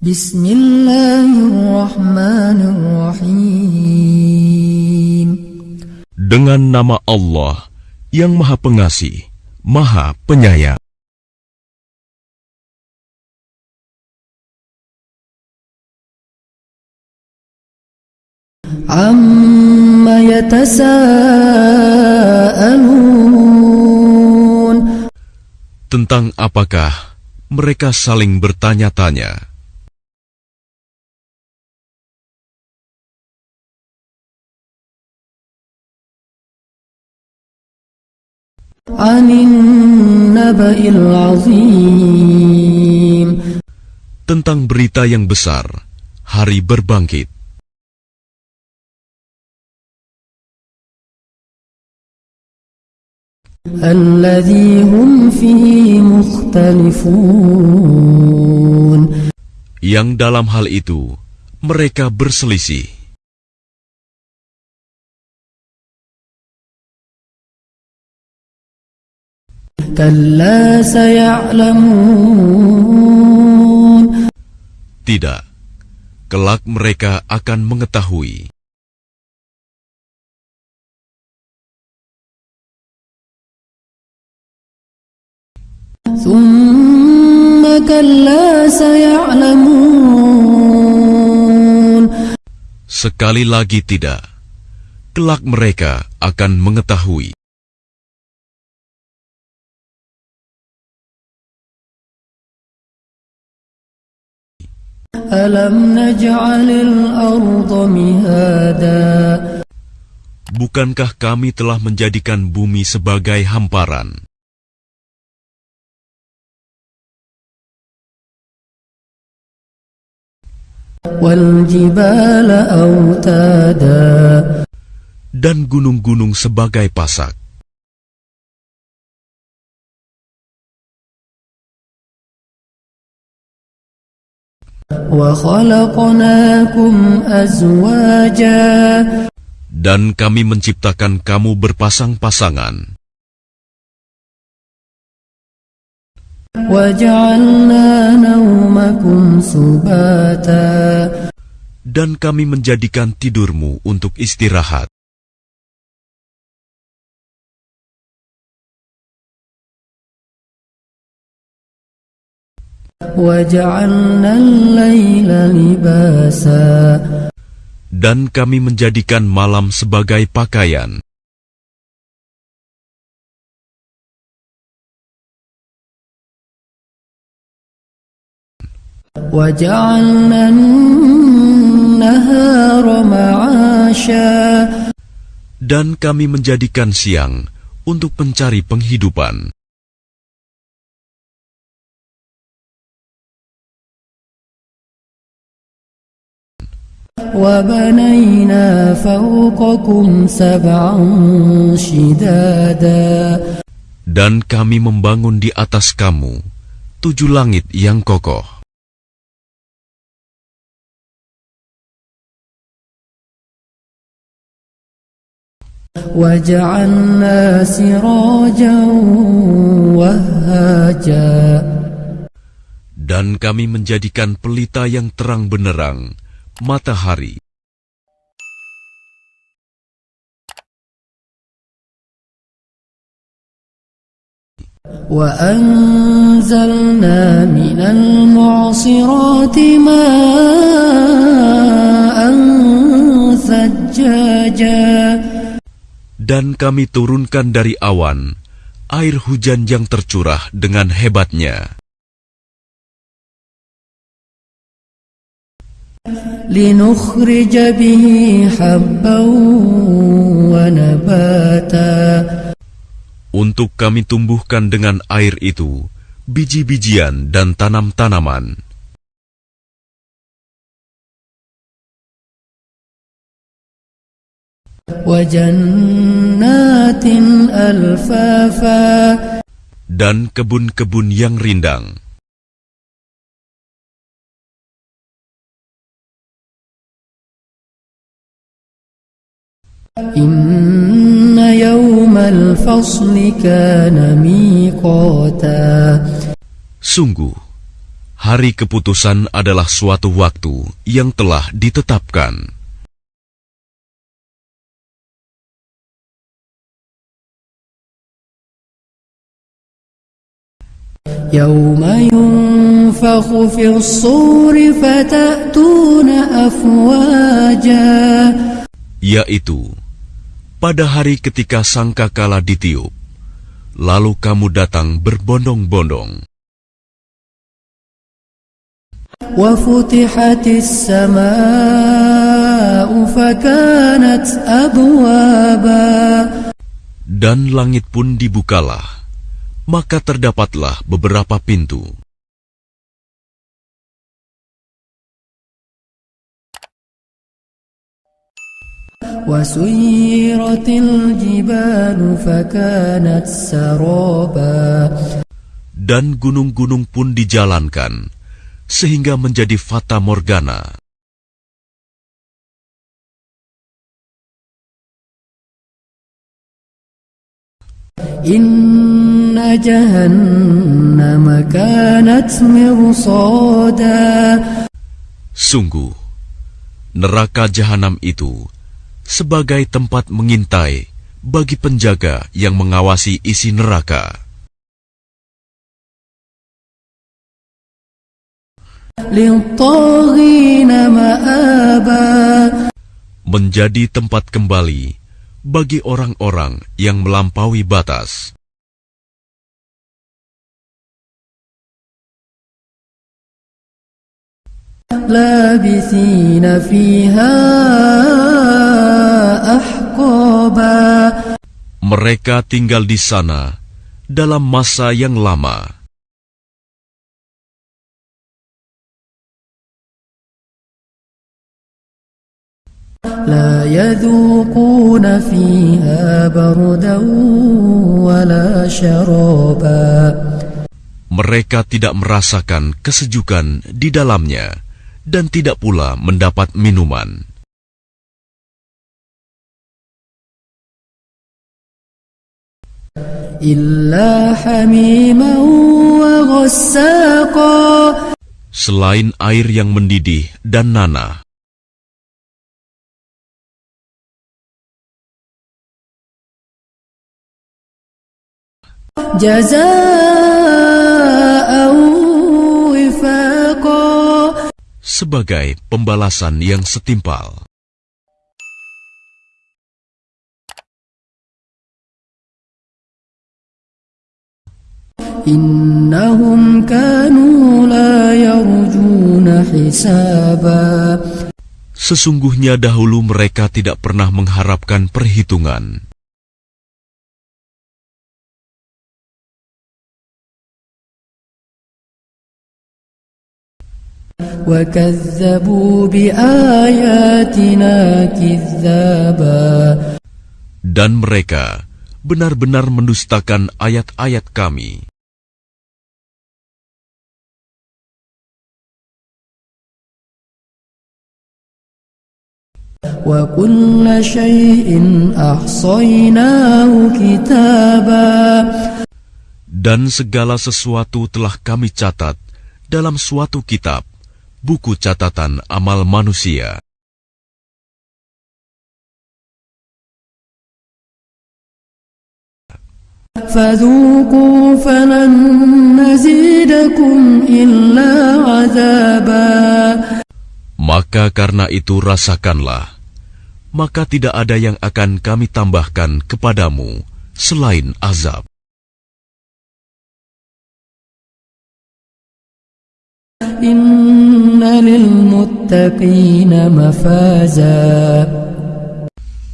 Bismillahirrahmanirrahim. Dengan nama Allah yang Maha Pengasih, Maha Penyayang. Amma yatasa'alun Tentang apakah mereka saling bertanya-tanya? Tentang berita yang besar, hari berbangkit. Yang dalam hal itu mereka berselisih. Tidak, kelak mereka akan mengetahui. Sekali lagi tidak, kelak mereka akan mengetahui. Alam naj'alil arda mihada Bukankah kami telah menjadikan bumi sebagai hamparan? Dan gunung-gunung sebagai pasak. Dan kami menciptakan kamu berpasang-pasangan. Dan kami menjadikan tidurmu untuk istirahat. Dan kami menjadikan malam sebagai pakaian. Dan kami menjadikan siang untuk mencari penghidupan. Dan kami membangun di atas kamu tujuh langit yang kokoh. Dan kami menjadikan pelita yang terang benerang matahari. Dan kami turunkan dari awan air hujan yang tercurah dengan hebatnya. لنخرج به حبا ونباتا Untuk kami tumbuhkan dengan air itu biji-bijian dan tanam-tanaman. Dan kebun-kebun yang rindang. Sungguh, Hari keputusan adalah suatu waktu yang telah ditetapkan. يوم ينفخ في الصور فتأتون أفواجا yaitu pada hari ketika sangkakala ditiup, lalu kamu datang berbondong-bondong. Dan langit pun dibukalah, maka terdapatlah beberapa pintu. وسيرت الجبال فكانت سرابا Dan gunung-gunung pun dijalankan, sehingga menjadi fata morgana. إن جهنم كانت مرصادا Sungguh, neraka jahanam itu sebagai tempat mengintai bagi penjaga yang mengawasi isi neraka. للطاغين مآبا Menjadi tempat kembali bagi orang-orang yang melampaui batas. لابثين فيها أحقابا Mereka tinggal di sana dalam masa yang lama. لا يذوقون فيها بردا ولا شرابا Mereka tidak merasakan kesejukan di dalamnya dan tidak pula mendapat minuman. Selain air yang mendidih dan nanah, sebagai pembalasan yang setimpal. إنهم كانوا لا يرجون حسابا Sesungguhnya dahulu mereka tidak pernah mengharapkan perhitungan. وكذبوا بآياتنا كذابا Dan mereka benar-benar mendustakan ayat-ayat kami. وكل شيء أحصيناه كتابا Dan segala sesuatu telah kami catat dalam suatu kitab, buku catatan amal manusia. فذوقوا فلن نزيدكم إلا عذابا maka karena itu rasakanlah, maka tidak ada yang akan kami tambahkan kepadamu selain azab.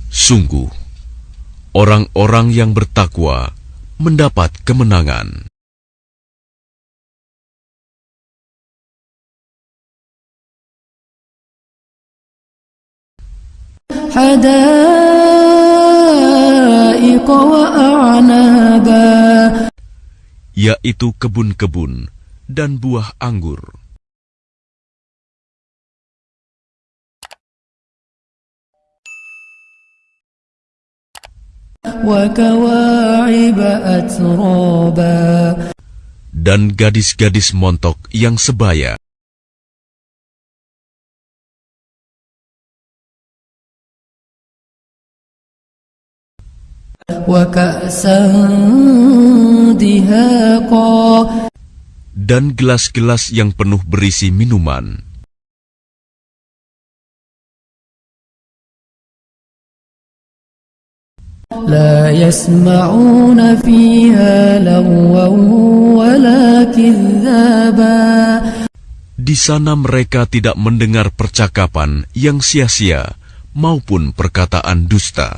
Sungguh, orang-orang yang bertakwa mendapat kemenangan. حدائق وأعنابا yaitu kebun-kebun dan buah anggur, وكواعب أترابا dan gadis-gadis montok yang sebaya. dan gelas-gelas yang penuh berisi minuman. لا يسمعون فيها لغوا ولا كذابا Di sana mereka tidak mendengar percakapan yang sia-sia maupun perkataan dusta.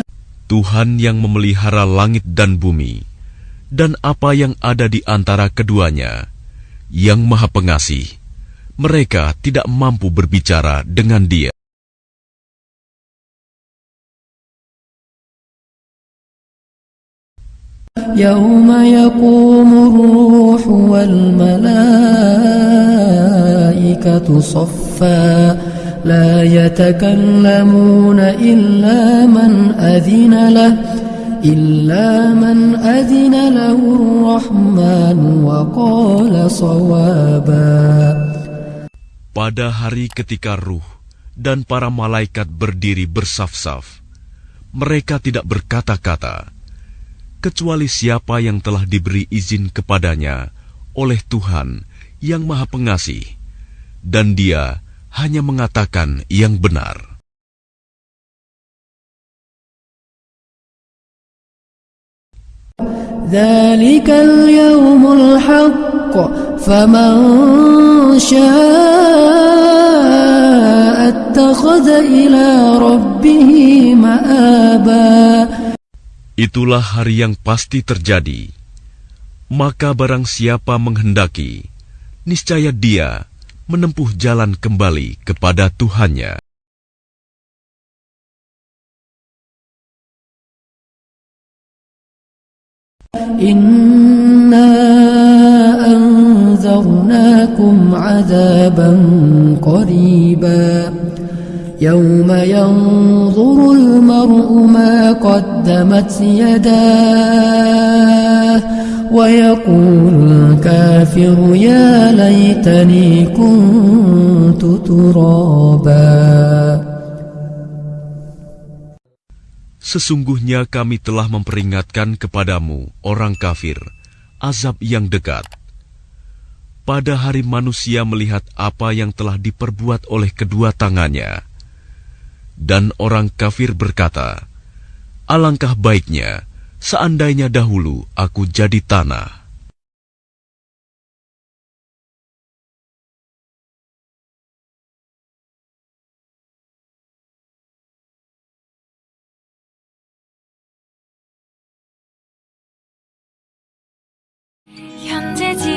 Tuhan yang memelihara langit dan bumi, dan apa yang ada di antara keduanya, yang Maha Pengasih, mereka tidak mampu berbicara dengan Dia. يوم يقوم الروح والملائكة صفا لا يتكلمون إلا من أذن له إلا من أذن له الرحمن وقال صوابا Pada hari ketika ruh dan para malaikat berdiri bersaf-saf, mereka tidak berkata-kata, kecuali siapa yang telah diberi izin kepadanya oleh Tuhan yang Maha Pengasih, dan Dia hanya mengatakan yang benar. ذلك اليوم الحق فمن شاء اتخذ إلى ربه مآبا Itulah hari yang pasti terjadi. Maka barang siapa menghendaki, niscaya dia menempuh jalan kembali kepada Tuhannya. Inna anzarnakum azaban qariba Yawma yanzurul mar'u ma qaddamat yadah ويقول الكافر يا ليتني كنت ترابا Sesungguhnya kami telah memperingatkan kepadamu, orang kafir, azab yang dekat. Pada hari manusia melihat apa yang telah diperbuat oleh kedua tangannya. Dan orang kafir berkata, Alangkah baiknya, seandainya dahulu aku jadi tanah. 현재 진